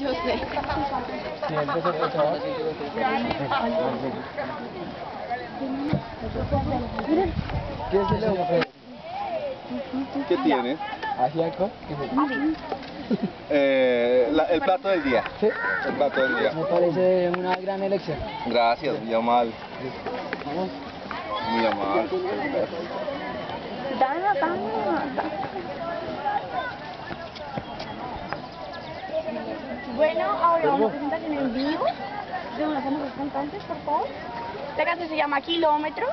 Yo sé. ¿Qué es el ojo? ¿Qué tiene? Asiaco. Eh, la- el plato del día. Sí. El plato del día. Me parece una gran elección. Gracias, muy amable. Vamos. Muy amable. Dana, Dana. Bueno, ahora una presentación en vivo de unos famosos cantantes, por favor. La canción se llama Kilómetros.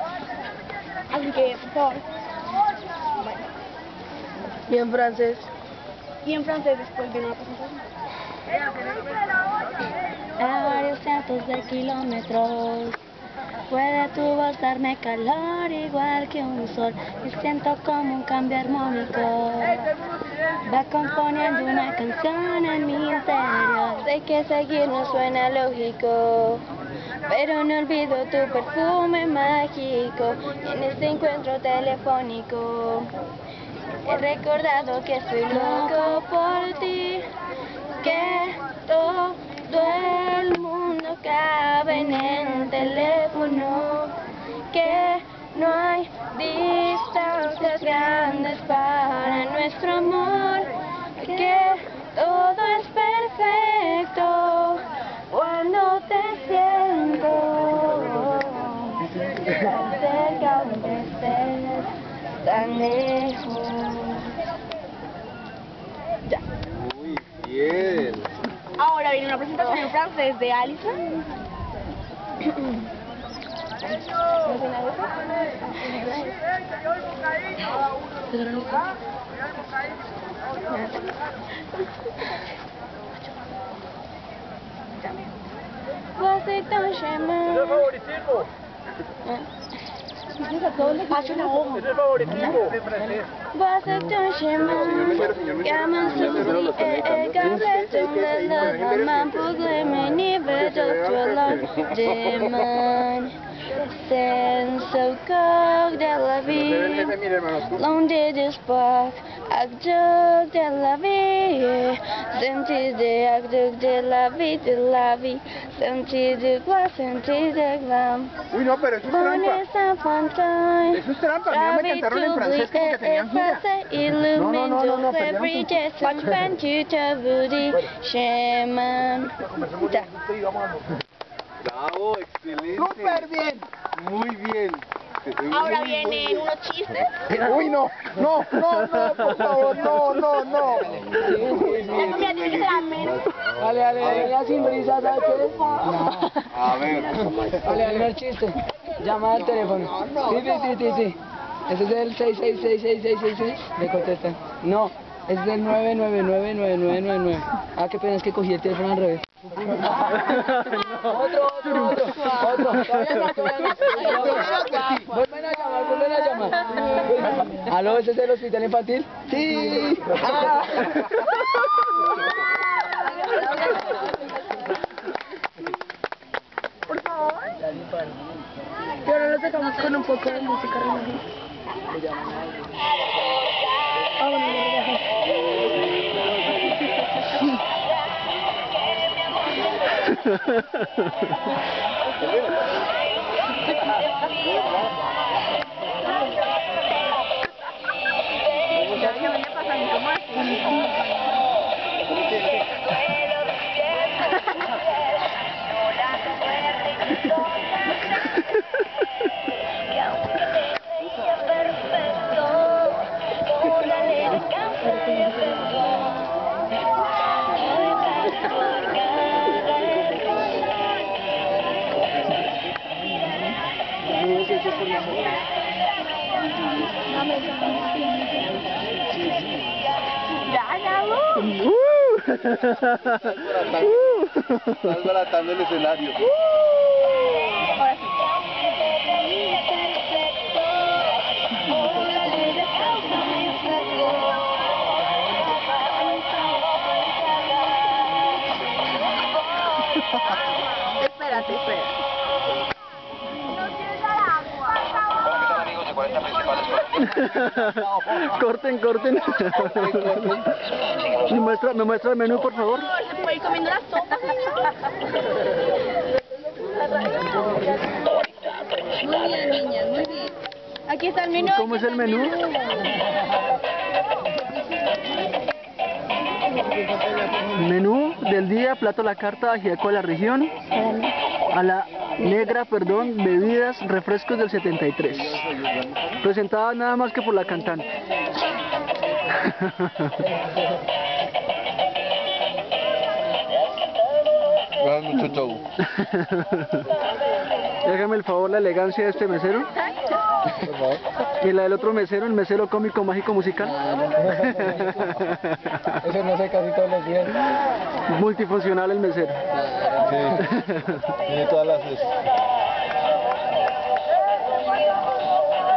Así que, por favor. Bueno. Y en francés. Y en francés después viene una presentación. A varios cientos de kilómetros Puede tu voz darme calor igual que un sol Y siento como un cambio armónico Va componiendo una canción en mi interior Sé que seguir no suena lógico, pero no olvido tu perfume mágico en este encuentro telefónico. He recordado que estoy loco por ti, que todo el mundo cabe en el teléfono, que no hay distancias grandes para nuestro amor, que todo es perfecto cuando te siento tan cerca donde estés, tan lejos. Muy bien. Ahora viene una presentación en francés de Alison. Você tão chamando. Acho na ovo. Você tão chamando. Gaman susi e Você gabletum lenda. Gaman pugleme nive just alone. Demon. Sen so cold, Tel Aviv. Long did. Acte de la vie. Sentir de acte de la vie, de la vie. Sentir de gloire, sentir de glam. Uy, no, pero eso es trampa. Eso es trampa, a mí me cantaron en francés como que tenían gira. No, no, no, no, no, perdieron. Bravo, excelente. Súper bien. Muy bien. Ahora vienen unos chistes. Uy, no, no, no, no, por favor, no, no, no. Dale, dale, dale, ya sin risa, ¿sabes qué? No. A ver. Dale, dale, el chiste. Llama al teléfono. Sí, sí, sí, sí, sí. Ese es el 6666666. Le contestan. No, es el 9999999. Ah, qué pena, es que cogí el teléfono al revés. Otro, otro, otro, otro. Vuelven a llamar, vuelven a llamar. ¿Aló, ese es el hospital infantil? Sí. Ah. Y ahora lo sacamos con un poco de música relajada. Ah, bueno, ya, ya. Ya, ya, uh. Estás baratando el escenario. Espérate, espérate. corten, corten. ¿Me muestra, ¿Me muestra el menú, por favor? Se puede ir comiendo la sopa, señor. Muy bien, niñas, muy bien. Aquí está el menú. ¿Cómo es el menú? Menú del día, plato a la carta, ajiaco de la región. A la negra, perdón, bebidas, refrescos del 73. Presentada nada más que por la cantante. Mucho. Déjame el favor la elegancia de este mesero. Por favor. Y la del otro mesero, el mesero cómico, mágico, musical. Eso no sé casi todos los días. Multifuncional el mesero. Sí. Tiene todas las...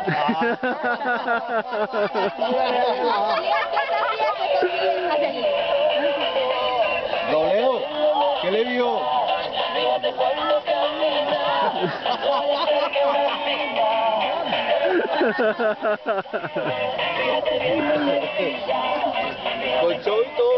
Con show y todo.